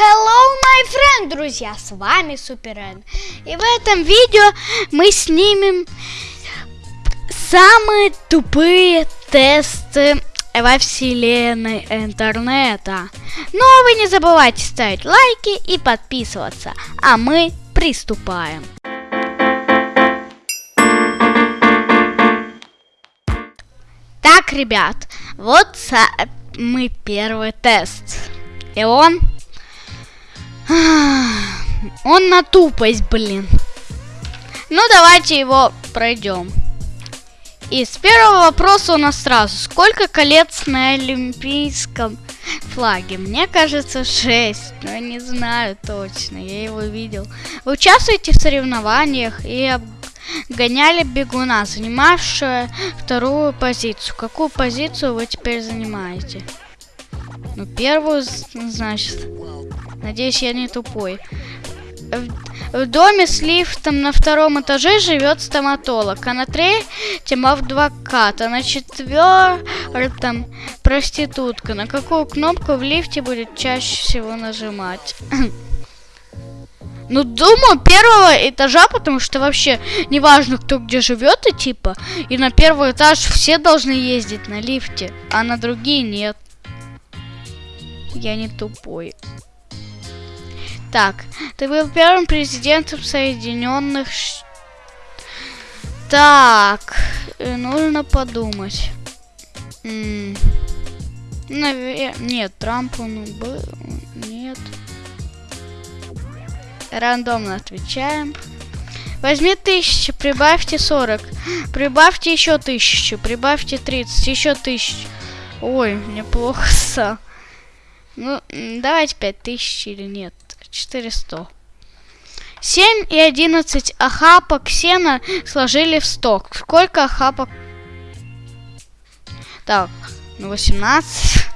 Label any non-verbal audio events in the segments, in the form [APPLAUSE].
Hello, my friend, друзья, с вами Суперэн. И в этом видео мы снимем самые тупые тесты во вселенной интернета. Но вы не забывайте ставить лайки и подписываться, а мы приступаем. Так, ребят, вот мы первый тест. И он он на тупость, блин. Ну, давайте его пройдем. И с первого вопроса у нас сразу. Сколько колец на олимпийском флаге? Мне кажется, 6. Но я не знаю точно. Я его видел. Вы участвуете в соревнованиях и обгоняли бегуна, занимавшего вторую позицию. Какую позицию вы теперь занимаете? Ну, первую, значит. Надеюсь, я не тупой. В, в доме с лифтом на втором этаже живет стоматолог, а на третьем адвокат, а на четвертом проститутка. На какую кнопку в лифте будет чаще всего нажимать? [CLEARS THROAT] Ну, думаю, первого этажа, потому что вообще неважно, кто где живет, и типа, и на первый этаж все должны ездить на лифте, а на другие нет. Я не тупой. Так, ты был первым президентом Соединенных. Так, э, нужно подумать. М Навер... Нет, Трамп он был... Нет. Рандомно отвечаем. Возьми тысячу, прибавьте 40. Прибавьте еще тысячу, прибавьте 30, еще тысячу. Ой, неплохо. [LAUGHS] Ну, давайте 5000 или нет. 400. 7 и 11 охапок сена сложили в сток. Сколько охапок? Так, ну 18.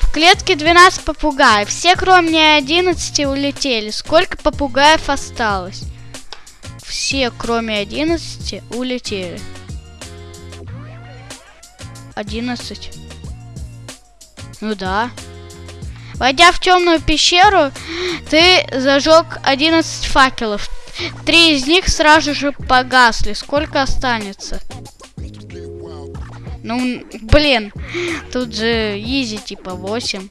В клетке 12 попугаев. Все, кроме 11, улетели. Сколько попугаев осталось? Все, кроме 11, улетели. 11. Ну да. Войдя в темную пещеру, ты зажег 11 факелов. Три из них сразу же погасли. Сколько останется? Ну, блин, тут же изи типа 8.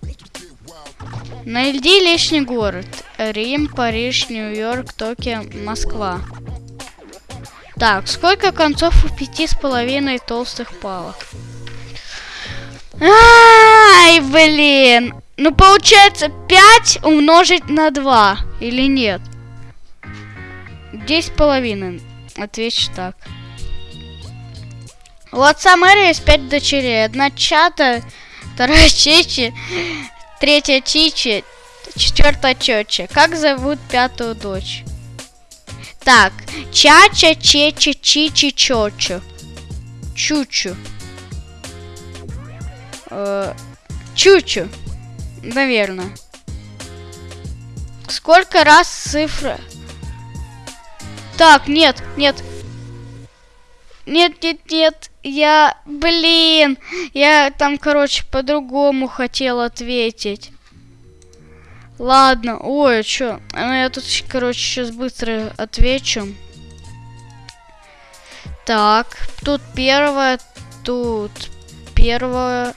Найди лишний город. Рим, Париж, Нью-Йорк, Токио, Москва. Так, сколько концов у пяти с половиной толстых палок? Ай, блин. Ну, получается, 5 умножить на 2. Или нет? 10 половиной. Отвечу так. У отца Мэри есть 5 дочерей. Одна Чата, вторая [LAUGHS] Чичи, третья Чичи, четвертая Чоча. Как зовут пятую дочь? Так, Чача, Чечи, Чичи, Чочу. Чучу. Э, Чучу. Наверное. Сколько раз цифра? Так, нет, нет. Нет, нет, нет. Я, блин, я там, короче, по-другому хотел ответить. Ладно, ой, а чё? Ну, я тут, короче, сейчас быстро отвечу. Так, тут первое, тут первое,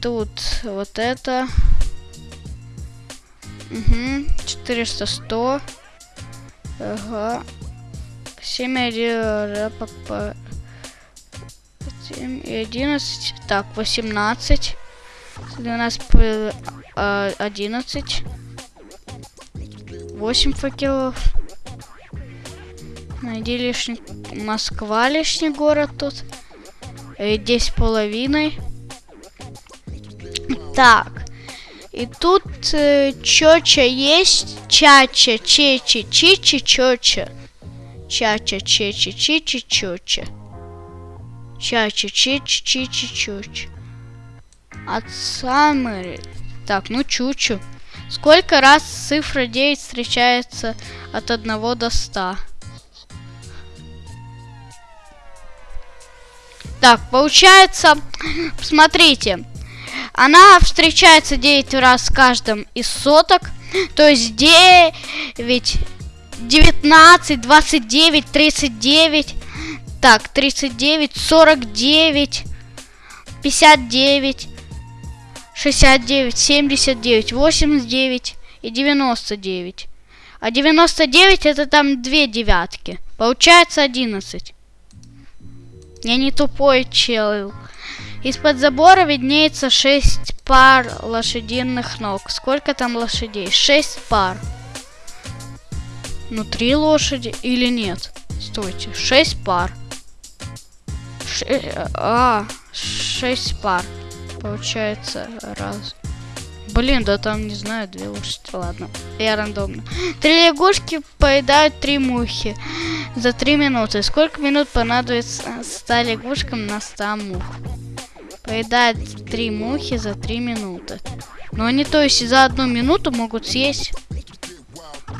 тут вот это. Угу. 400, 100. Ага. 7 1, 7 и 11. Так, 18. 12, 11. 8 факелов. Найди лишний... Москва лишний город тут. 10 половиной. Так. И тут э, чоча есть. Чача, чечи, чичи, чоча. Чача, чечи, чичи, чоча. Чача, чечи, чичи, чоча. От самой... Так, ну чучу. Сколько раз цифра 9 встречается от 1 до 100? Так, получается, [SNIFFS] смотрите, Она встречается 9 раз в каждом из соток. То есть 9, 19, 29, 39. Так, 39, 49, 59, 69, 79, 89 и 99. А 99 это там две девятки. Получается 11. Я не тупой чел. Из-под забора виднеется 6 пар лошадиных ног. Сколько там лошадей? 6 пар. Ну, три лошади или нет? Стойте, 6 пар. Ше а, 6 пар. Получается, раз. Блин, да там, не знаю, две лошади. Ладно, я рандомно. Три лягушки поедают три мухи за три минуты. Сколько минут понадобится 100 лягушкам на 100 мух? Поедают три мухи за три минуты. Но они, то есть, за одну минуту могут съесть...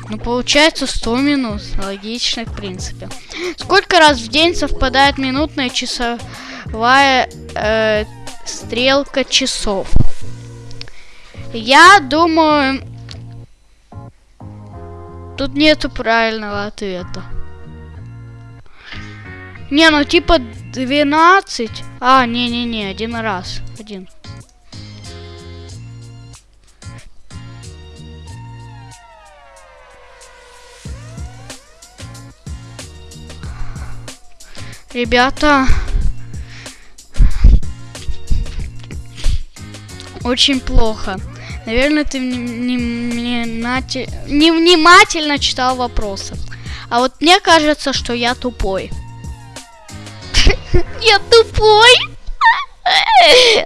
Ну, получается 100 минут. Логично, в принципе. Сколько раз в день совпадает минутная часовая э, стрелка часов? Я думаю... Тут нету правильного ответа. Не, ну типа 12. А, не-не-не, один раз. Один. Ребята, очень плохо. Наверное, ты не, не, не, нати, не внимательно читал вопросы. А вот мне кажется, что я тупой. Я тупой?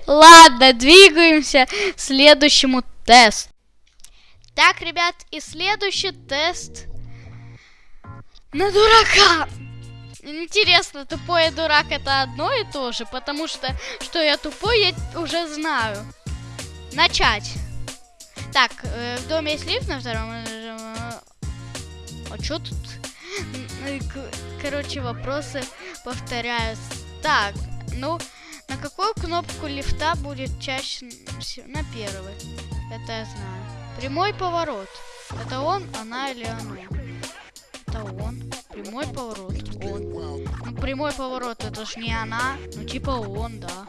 Ладно, двигаемся к следующему тесту. Так, ребят, и следующий тест на дурака. Интересно, тупой и дурак это одно и то же, потому что, что я тупой, я уже знаю. Начать. Так, э, в доме есть лифт на втором этаже. А что тут? Короче, вопросы повторяются. Так, ну, на какую кнопку лифта будет чаще всего? На первый. Это я знаю. Прямой поворот. Это он, она или оно? Это он. Прямой поворот. Он. Ну, прямой поворот, это ж не она. Ну, типа он, да.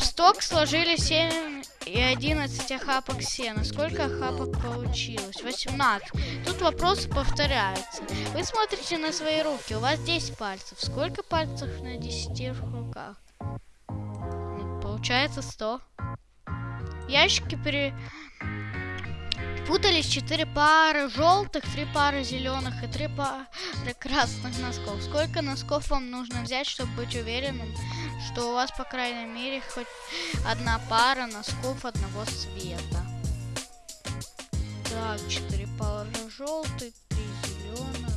В сток сложили 7 и 11 охапок сена. Сколько охапок получилось? 18. Тут вопросы повторяются. Вы смотрите на свои руки. У вас 10 пальцев. Сколько пальцев на 10 руках? Получается 100. Ящики пере путались четыре пары желтых, три пары зеленых и три пары красных носков. Сколько носков вам нужно взять, чтобы быть уверенным, что у вас, по крайней мере, хоть одна пара носков одного цвета? Так, четыре пары желтых, три зеленых.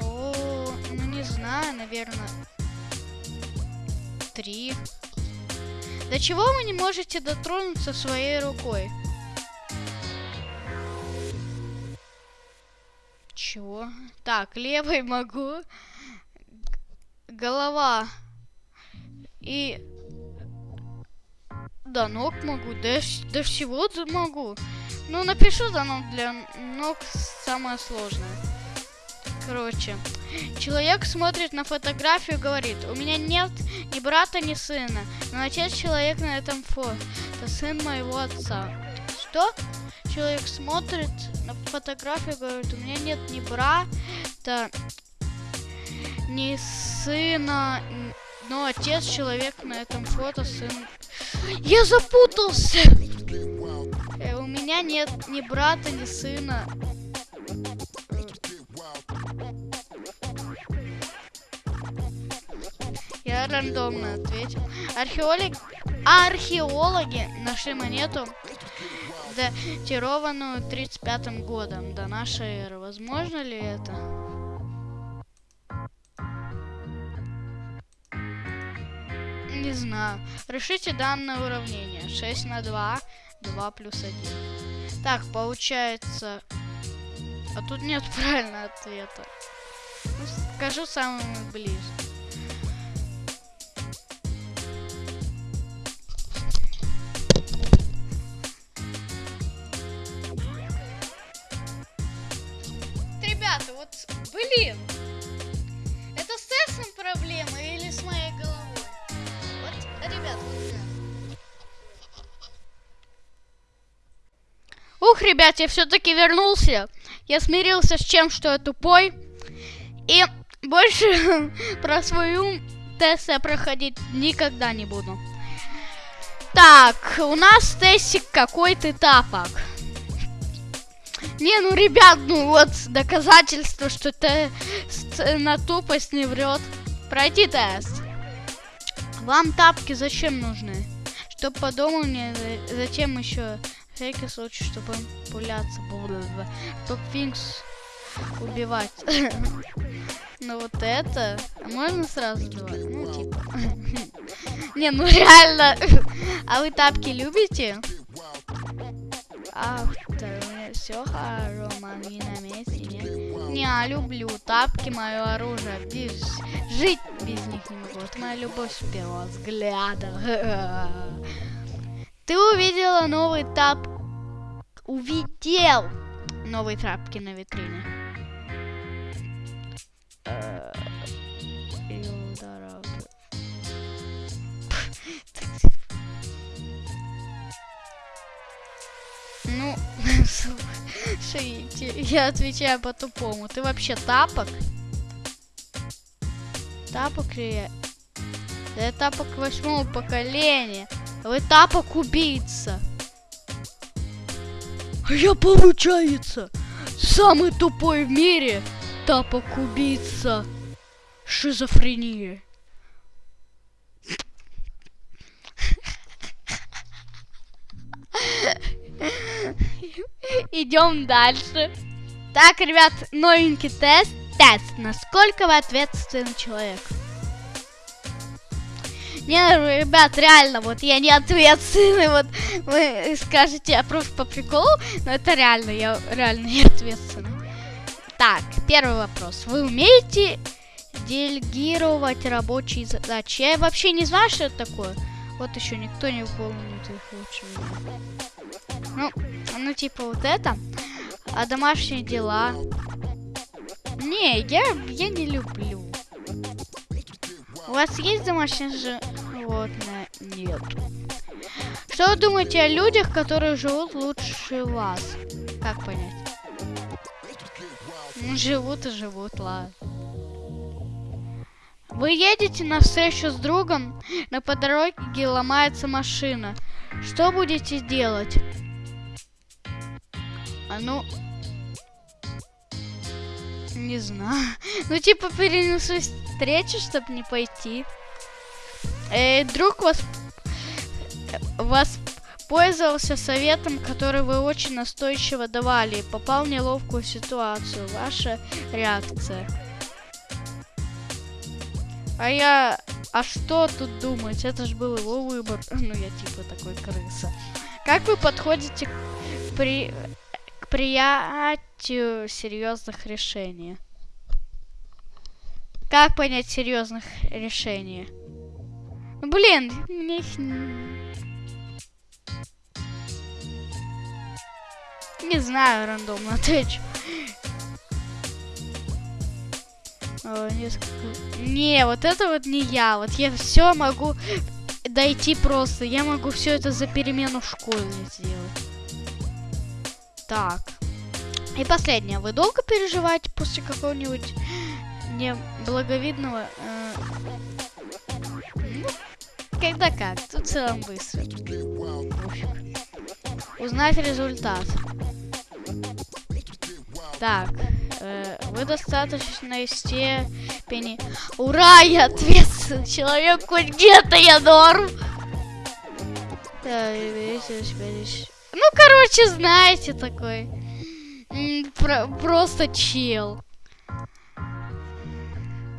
О, ну не знаю, наверное, три. До чего вы не можете дотронуться своей рукой? Чего? Так, левой могу. Голова. И... До ног могу. До, до всего могу. Ну, напишу до ног для ног самое сложное. Короче, человек смотрит на фотографию и говорит, у меня нет ни брата, ни сына, но отец человек на этом фото, сын моего отца. Что? Человек смотрит на фотографию, говорит, у меня нет ни брата, ни сына, но отец человек на этом фото сын. Я запутался! Э, у меня нет ни брата, ни сына. Я рандомно ответил. Археолог... Археологи нашли монету датированную 35 годом до нашей эры. Возможно ли это? Не знаю. Решите данное уравнение. 6 на 2, 2 плюс 1. Так, получается... А тут нет [LAUGHS] правильного ответа. Ну, скажу самый ближе. Ребят, я все-таки вернулся. Я смирился с чем, что я тупой. И больше [LAUGHS] про свою тест я проходить никогда не буду. Так, у нас тестик какой-то тапок. Не, ну, ребят, ну вот доказательство, что тест на тупость не врет. Пройти тест. Вам тапки зачем нужны? Чтоб по дому не... Зачем еще? Всякий случай, чтобы пуляться. Топ Финкс убивать. [LAUGHS] Ну вот это можно сразу убивать? Ну типа. [LAUGHS] Не, ну реально. [LAUGHS] А вы тапки любите? А, все хорошо, мои на месте, нет? Не, я люблю тапки, мое оружие. Без... Жить без них не могу. Это моя любовь с первого взгляда. Ты увидела новый тап... Увидел новые трапки на витрине. Ну, [LAUGHS] слушайте, я отвечаю по-тупому. Ты вообще тапок? Тапок ли я? Да я тапок восьмого поколения. Вы тапок убийца. А я, получается, самый тупой в мире тапок убийца. Шизофрения. Идем дальше. Так, ребят, новенький тест. Тест. Насколько вы ответственный человек? Не, ребят, реально, вот я не ответственный, [LAUGHS] вот вы скажете, я просто по приколу, но это реально, я реально не ответственный. Так, первый вопрос. Вы умеете делегировать рабочие задачи? Я вообще не знаю, что это такое. Вот еще никто не выполнит их лучше. Ну, ну типа вот это. А домашние дела? Не, я, я не люблю. У вас есть домашнее животное? Нет. Что вы думаете о людях, которые живут лучше вас? Как понять? Ну, живут и живут, ладно. Вы едете на встречу с другом, но по ломается машина. Что будете делать? А ну... Не знаю. [LAUGHS] Ну, типа, перенесу встречу, чтобы не пойти. Э, друг вас... Воспользовался советом, который вы очень настойчиво давали, и попал в неловкую ситуацию. Ваша реакция. А я... А что тут думать? Это же был его выбор. [LAUGHS] Ну, я типа такой крыса. Как вы подходите к, при... к приятию серьезных решений? Как понять серьезных решений? Ну, блин, мне их... Не знаю, рандомно отвечу. О, несколько... Не, вот это вот не я. Вот я все могу дойти просто. Я могу все это за перемену в школе сделать. Так. И последнее. Вы долго переживаете после какого-нибудь неблаговидного... Э... Ну, когда как. Тут в целом быстро. Узнать результат. Так. Э, вы достаточно степени... Ура, я ответственный человек, хоть где-то я норм. Ну, короче, знаете, такой. Про просто чел.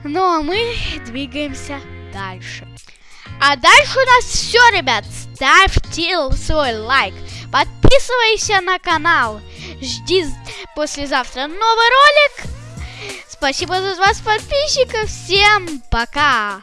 Ну, а мы двигаемся дальше. А дальше у нас все, ребят. Ставьте свой лайк. Подписывайся на канал. Жди послезавтра новый ролик. Спасибо за вас, подписчиков. Всем пока.